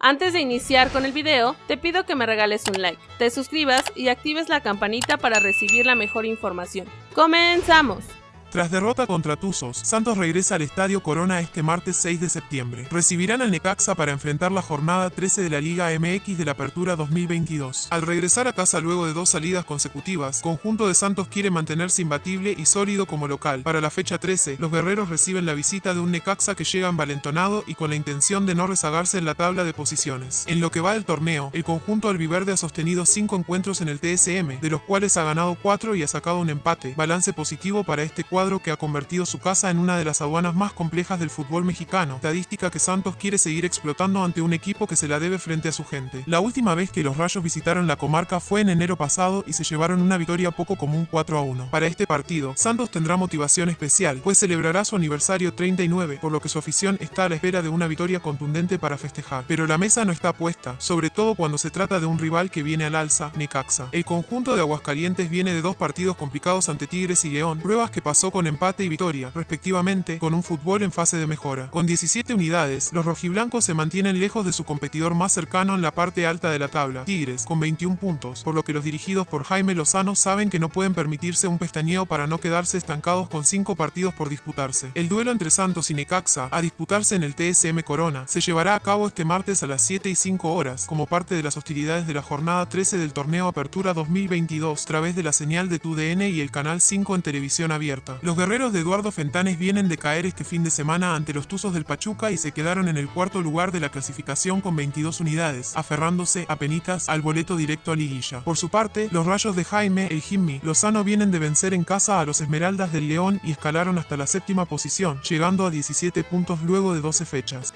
Antes de iniciar con el video, te pido que me regales un like, te suscribas y actives la campanita para recibir la mejor información. ¡Comenzamos! Tras derrota contra Tuzos, Santos regresa al Estadio Corona este martes 6 de septiembre. Recibirán al Necaxa para enfrentar la jornada 13 de la Liga MX de la Apertura 2022. Al regresar a casa luego de dos salidas consecutivas, conjunto de Santos quiere mantenerse imbatible y sólido como local. Para la fecha 13, los guerreros reciben la visita de un Necaxa que llega envalentonado y con la intención de no rezagarse en la tabla de posiciones. En lo que va del torneo, el conjunto albiverde ha sostenido 5 encuentros en el TSM, de los cuales ha ganado 4 y ha sacado un empate, balance positivo para este cuadro cuadro que ha convertido su casa en una de las aduanas más complejas del fútbol mexicano, estadística que Santos quiere seguir explotando ante un equipo que se la debe frente a su gente. La última vez que los Rayos visitaron la comarca fue en enero pasado y se llevaron una victoria poco común 4 a 1. Para este partido, Santos tendrá motivación especial, pues celebrará su aniversario 39, por lo que su afición está a la espera de una victoria contundente para festejar. Pero la mesa no está puesta, sobre todo cuando se trata de un rival que viene al alza, Necaxa. El conjunto de Aguascalientes viene de dos partidos complicados ante Tigres y León, pruebas que pasó con empate y victoria, respectivamente, con un fútbol en fase de mejora. Con 17 unidades, los rojiblancos se mantienen lejos de su competidor más cercano en la parte alta de la tabla, Tigres, con 21 puntos, por lo que los dirigidos por Jaime Lozano saben que no pueden permitirse un pestañeo para no quedarse estancados con 5 partidos por disputarse. El duelo entre Santos y Necaxa, a disputarse en el TSM Corona, se llevará a cabo este martes a las 7 y 5 horas, como parte de las hostilidades de la jornada 13 del torneo Apertura 2022, a través de la señal de TUDN y el canal 5 en televisión abierta. Los guerreros de Eduardo Fentanes vienen de caer este fin de semana ante los Tuzos del Pachuca y se quedaron en el cuarto lugar de la clasificación con 22 unidades, aferrándose a penitas al boleto directo a liguilla. Por su parte, los rayos de Jaime, el Jimmy, Lozano vienen de vencer en casa a los Esmeraldas del León y escalaron hasta la séptima posición, llegando a 17 puntos luego de 12 fechas.